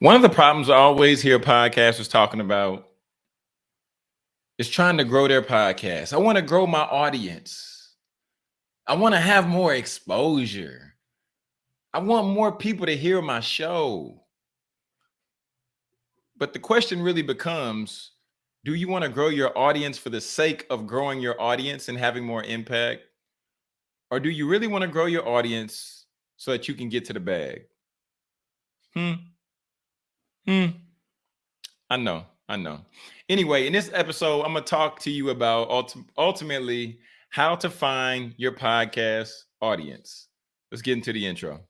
One of the problems I always hear podcasters talking about is trying to grow their podcast. I want to grow my audience. I want to have more exposure. I want more people to hear my show. But the question really becomes do you want to grow your audience for the sake of growing your audience and having more impact? Or do you really want to grow your audience so that you can get to the bag? Hmm. Hmm. I know. I know. Anyway, in this episode, I'm going to talk to you about ulti- ultimately how to find your podcast audience. Let's get into the intro.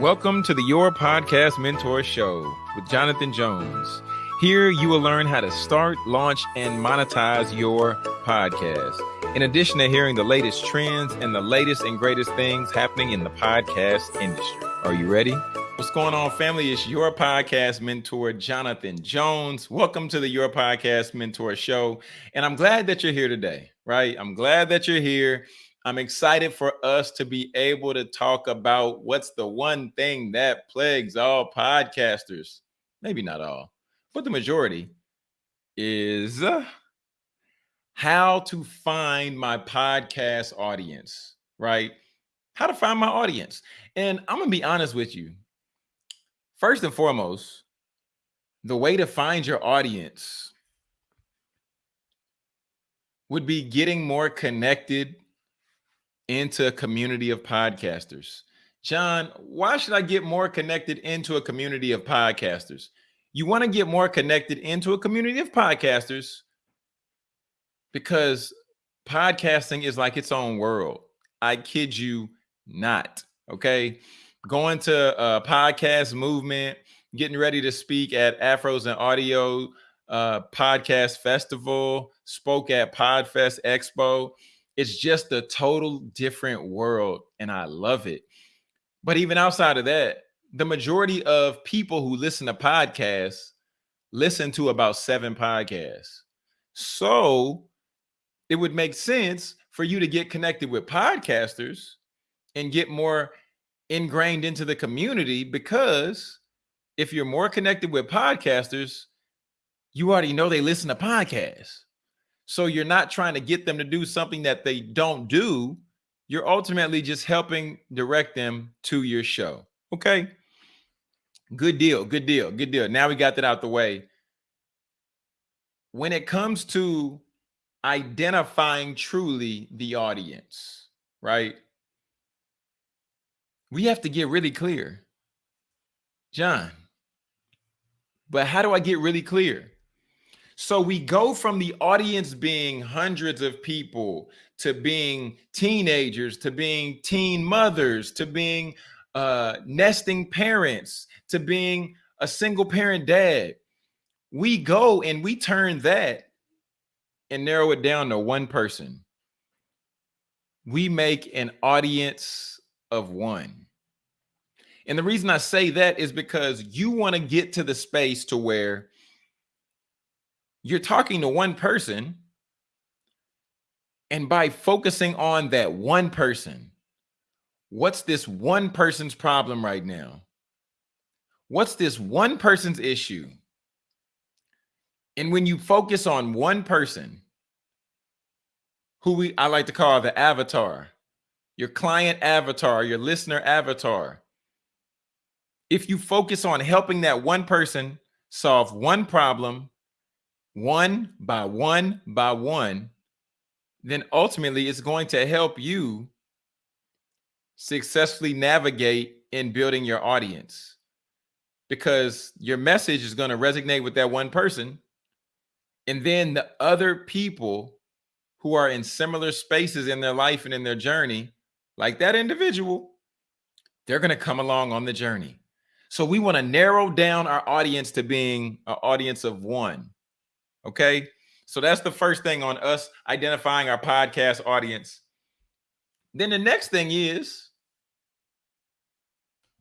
Welcome to the Your Podcast Mentor Show with Jonathan Jones. Here you will learn how to start, launch, and monetize your podcast. In addition to hearing the latest trends and the latest and greatest things happening in the podcast industry. Are you ready? What's going on, family? It's your podcast mentor, Jonathan Jones. Welcome to the Your Podcast Mentor Show. And I'm glad that you're here today, right? I'm glad that you're here. I'm excited for us to be able to talk about what's the one thing that plagues all podcasters. Maybe not all, but the majority is uh, how to find my podcast audience, right? How to find my audience. And I'm going to be honest with you First and foremost, the way to find your audience would be getting more connected into a community of podcasters. John, why should I get more connected into a community of podcasters? You want to get more connected into a community of podcasters because podcasting is like its own world. I kid you not. Okay going to a podcast movement, getting ready to speak at Afros and Audio uh, Podcast Festival, spoke at Podfest Expo. It's just a total different world, and I love it. But even outside of that, the majority of people who listen to podcasts listen to about seven podcasts. So it would make sense for you to get connected with podcasters and get more ingrained into the community because if you're more connected with podcasters, you already know they listen to podcasts. So you're not trying to get them to do something that they don't do. You're ultimately just helping direct them to your show. Okay. Good deal. Good deal. Good deal. Now we got that out the way. When it comes to identifying truly the audience, right? We have to get really clear. John, but how do I get really clear? So we go from the audience being hundreds of people to being teenagers, to being teen mothers, to being uh, nesting parents, to being a single parent dad. We go and we turn that and narrow it down to one person. We make an audience of one. And the reason I say that is because you want to get to the space to where you're talking to one person and by focusing on that one person, what's this one person's problem right now? What's this one person's issue? And when you focus on one person, who we I like to call the avatar, your client avatar, your listener avatar, if you focus on helping that one person solve one problem, one by one by one, then ultimately it's going to help you successfully navigate in building your audience because your message is going to resonate with that one person. And then the other people who are in similar spaces in their life and in their journey, like that individual, they're going to come along on the journey. So we want to narrow down our audience to being an audience of one. Okay. So that's the first thing on us identifying our podcast audience. Then the next thing is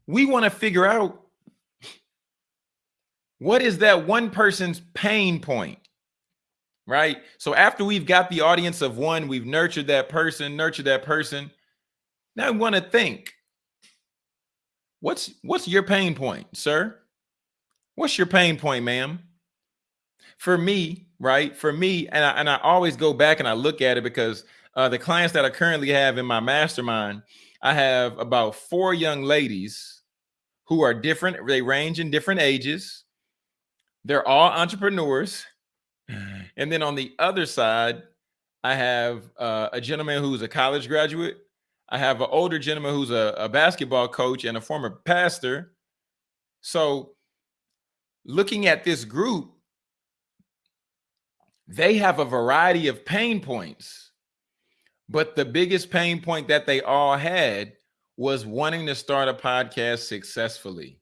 we want to figure out what is that one person's pain point, right? So after we've got the audience of one, we've nurtured that person, nurtured that person. Now we want to think What's what's your pain point, sir? What's your pain point, ma'am? For me, right? For me, and I, and I always go back and I look at it because uh, the clients that I currently have in my mastermind, I have about four young ladies who are different. They range in different ages. They're all entrepreneurs. And then on the other side, I have uh, a gentleman who's a college graduate. I have an older gentleman who's a, a basketball coach and a former pastor. So, looking at this group, they have a variety of pain points. But the biggest pain point that they all had was wanting to start a podcast successfully.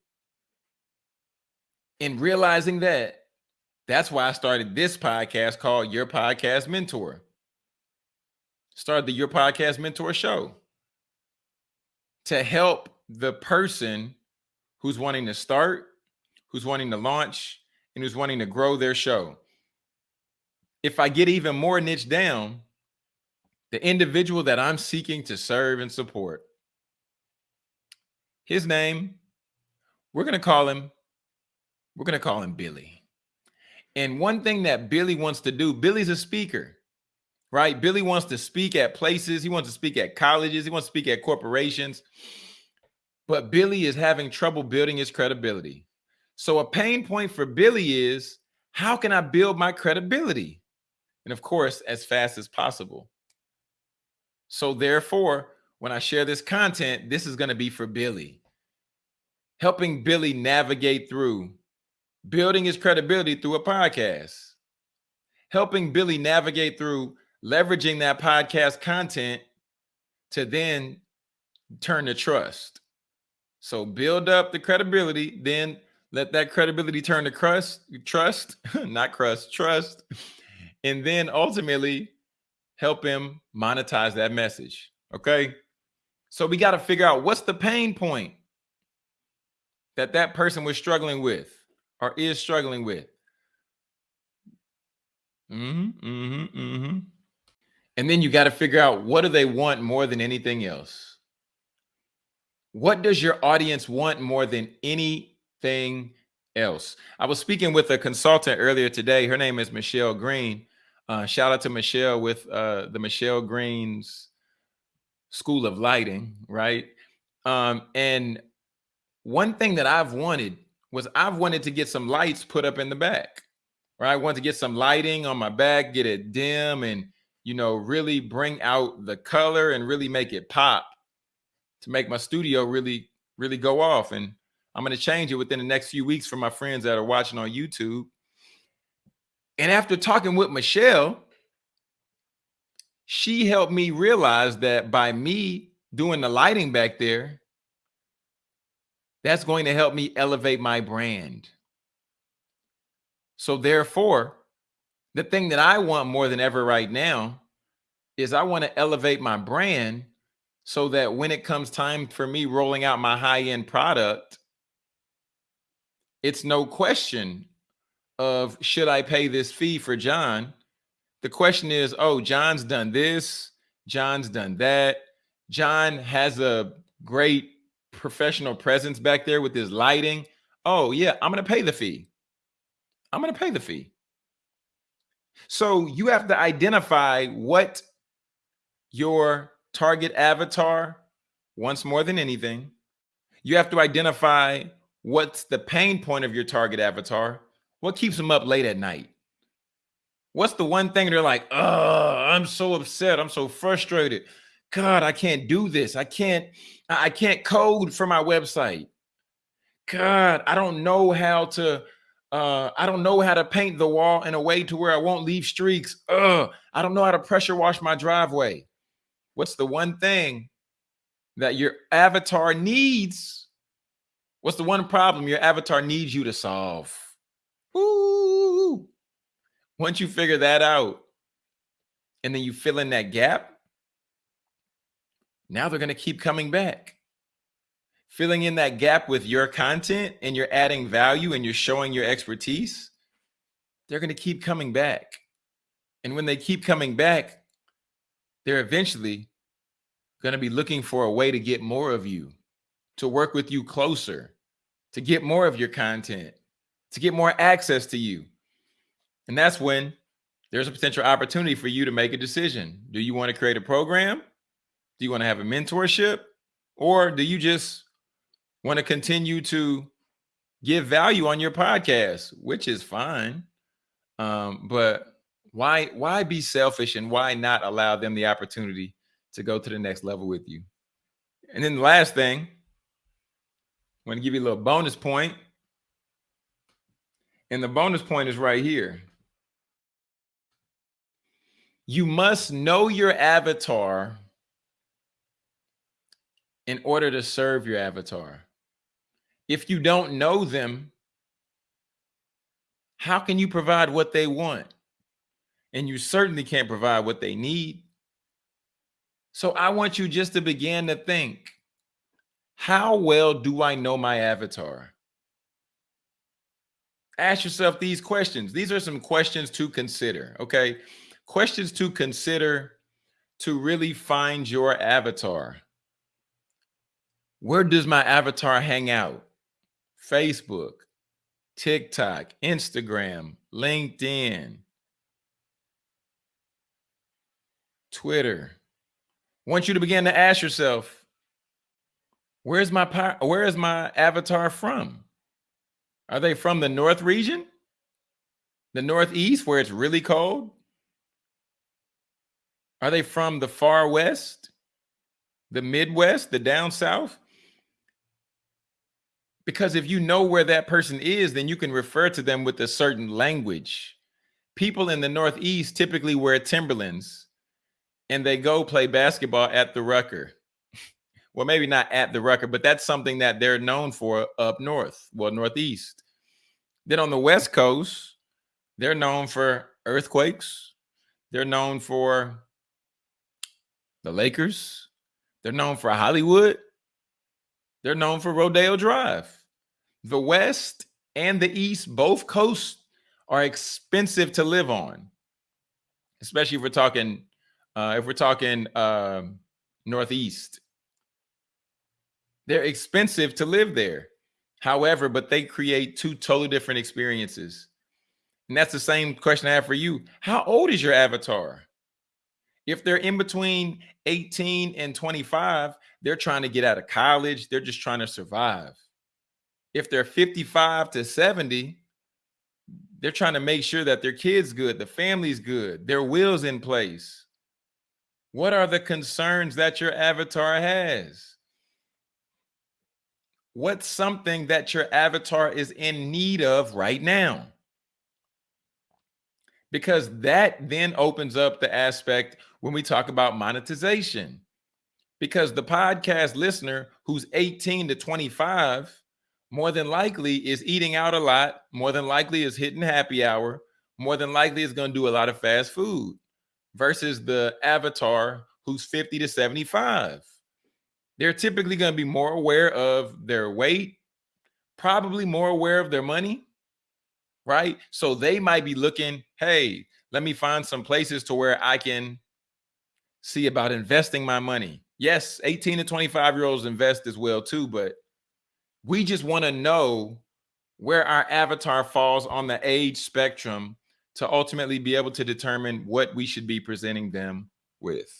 And realizing that, that's why I started this podcast called Your Podcast Mentor. Started the Your Podcast Mentor show to help the person who's wanting to start, who's wanting to launch, and who's wanting to grow their show. If I get even more niche down, the individual that I'm seeking to serve and support, his name, we're going to call him, we're going to call him Billy. And one thing that Billy wants to do, Billy's a speaker, right? Billy wants to speak at places. He wants to speak at colleges. He wants to speak at corporations. But Billy is having trouble building his credibility. So a pain point for Billy is how can I build my credibility? And of course, as fast as possible. So therefore, when I share this content, this is going to be for Billy. Helping Billy navigate through building his credibility through a podcast. Helping Billy navigate through leveraging that podcast content to then turn to trust. So build up the credibility, then let that credibility turn to crust, trust, not crust, trust, and then ultimately help him monetize that message. Okay. So we got to figure out what's the pain point that that person was struggling with or is struggling with. Mm-hmm, mm-hmm, mm-hmm. And then you got to figure out what do they want more than anything else? What does your audience want more than anything else? I was speaking with a consultant earlier today. Her name is Michelle Green. Uh, shout out to Michelle with uh, the Michelle Green's School of Lighting, right? Um, and one thing that I've wanted was I've wanted to get some lights put up in the back, right? I want to get some lighting on my back, get it dim and, you know, really bring out the color and really make it pop to make my studio really, really go off. And I'm going to change it within the next few weeks for my friends that are watching on YouTube. And after talking with Michelle, she helped me realize that by me doing the lighting back there, that's going to help me elevate my brand. So therefore, the thing that I want more than ever right now is I want to elevate my brand so that when it comes time for me rolling out my high-end product, it's no question of should I pay this fee for John? The question is, oh, John's done this, John's done that. John has a great professional presence back there with his lighting. Oh, yeah, I'm going to pay the fee. I'm going to pay the fee. So you have to identify what your target avatar wants more than anything. You have to identify what's the pain point of your target avatar. What keeps them up late at night? What's the one thing they're like, oh, I'm so upset. I'm so frustrated. God, I can't do this. I can't, I can't code for my website. God, I don't know how to, uh, I don't know how to paint the wall in a way to where I won't leave streaks. Ugh, I don't know how to pressure wash my driveway. What's the one thing that your avatar needs? What's the one problem your avatar needs you to solve? Woo! Once you figure that out, and then you fill in that gap, now they're going to keep coming back. Filling in that gap with your content and you're adding value and you're showing your expertise, they're going to keep coming back. And when they keep coming back, they're eventually going to be looking for a way to get more of you, to work with you closer, to get more of your content, to get more access to you. And that's when there's a potential opportunity for you to make a decision. Do you want to create a program? Do you want to have a mentorship? Or do you just want to continue to give value on your podcast, which is fine. Um, but why why be selfish and why not allow them the opportunity to go to the next level with you? And then the last thing, I want to give you a little bonus point. And the bonus point is right here. You must know your avatar in order to serve your avatar. If you don't know them, how can you provide what they want? And you certainly can't provide what they need. So I want you just to begin to think, how well do I know my avatar? Ask yourself these questions. These are some questions to consider, okay? Questions to consider to really find your avatar. Where does my avatar hang out? Facebook, TikTok, Instagram, LinkedIn, Twitter. I want you to begin to ask yourself, where's my where is my avatar from? Are they from the North region? The Northeast where it's really cold? Are they from the far west? The Midwest, the down south? Because if you know where that person is, then you can refer to them with a certain language. People in the Northeast typically wear Timberlands and they go play basketball at the Rucker. well, maybe not at the Rucker, but that's something that they're known for up north, well, Northeast. Then on the West Coast, they're known for earthquakes. They're known for the Lakers. They're known for Hollywood. They're known for Rodeo Drive the West and the East, both coasts are expensive to live on, especially if we're talking uh, if we're talking uh, Northeast. They're expensive to live there. However, but they create two totally different experiences. And that's the same question I have for you. How old is your avatar? If they're in between 18 and 25, they're trying to get out of college. They're just trying to survive if they're 55 to 70, they're trying to make sure that their kids good, the family's good, their will's in place. What are the concerns that your avatar has? What's something that your avatar is in need of right now? Because that then opens up the aspect when we talk about monetization. Because the podcast listener who's 18 to 25 more than likely is eating out a lot, more than likely is hitting happy hour, more than likely is going to do a lot of fast food versus the avatar who's 50 to 75. They're typically going to be more aware of their weight, probably more aware of their money, right? So they might be looking, hey, let me find some places to where I can see about investing my money. Yes, 18 to 25 year olds invest as well too, but we just want to know where our avatar falls on the age spectrum to ultimately be able to determine what we should be presenting them with.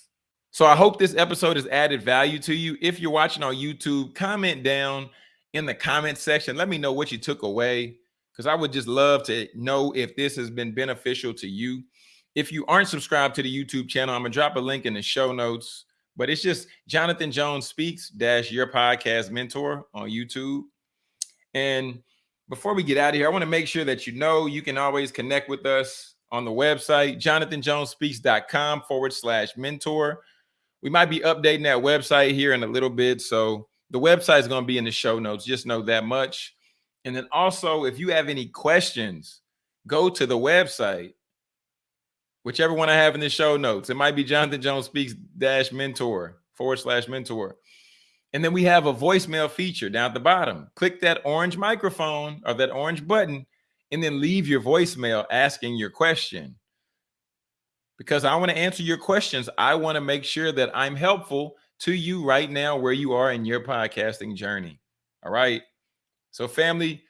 So I hope this episode has added value to you. If you're watching on YouTube, comment down in the comment section. Let me know what you took away because I would just love to know if this has been beneficial to you. If you aren't subscribed to the YouTube channel, I'm going to drop a link in the show notes but it's just Jonathan Jones Speaks dash your podcast mentor on YouTube. And before we get out of here, I want to make sure that you know you can always connect with us on the website, jonathanjonespeaks.com forward slash mentor. We might be updating that website here in a little bit. So the website is going to be in the show notes. Just know that much. And then also, if you have any questions, go to the website whichever one I have in the show notes. It might be Jonathan Jones Speaks dash mentor forward slash mentor. And then we have a voicemail feature down at the bottom. Click that orange microphone or that orange button and then leave your voicemail asking your question. Because I want to answer your questions. I want to make sure that I'm helpful to you right now where you are in your podcasting journey. All right. So, family,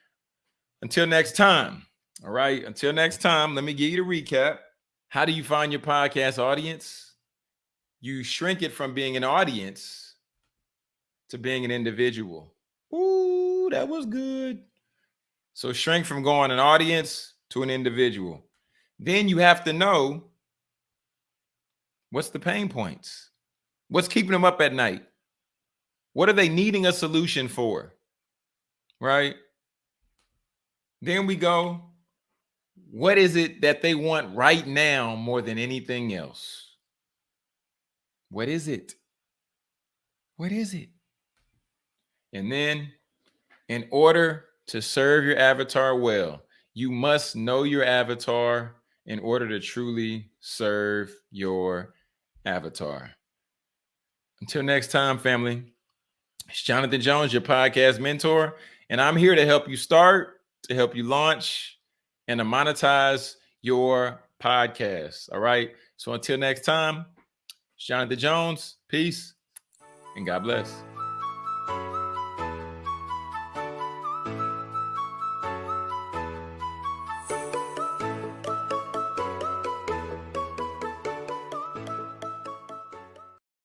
Until next time. All right. Until next time, let me give you the recap. How do you find your podcast audience? You shrink it from being an audience to being an individual. Ooh, that was good. So shrink from going an audience to an individual. Then you have to know what's the pain points? What's keeping them up at night? What are they needing a solution for? Right? Then we go, what is it that they want right now more than anything else? What is it? What is it? And then, in order to serve your avatar well, you must know your avatar in order to truly serve your avatar. Until next time, family, it's Jonathan Jones, your podcast mentor, and I'm here to help you start, to help you launch, and to monetize your podcast. All right. So until next time, it's Jonathan Jones. Peace and God bless.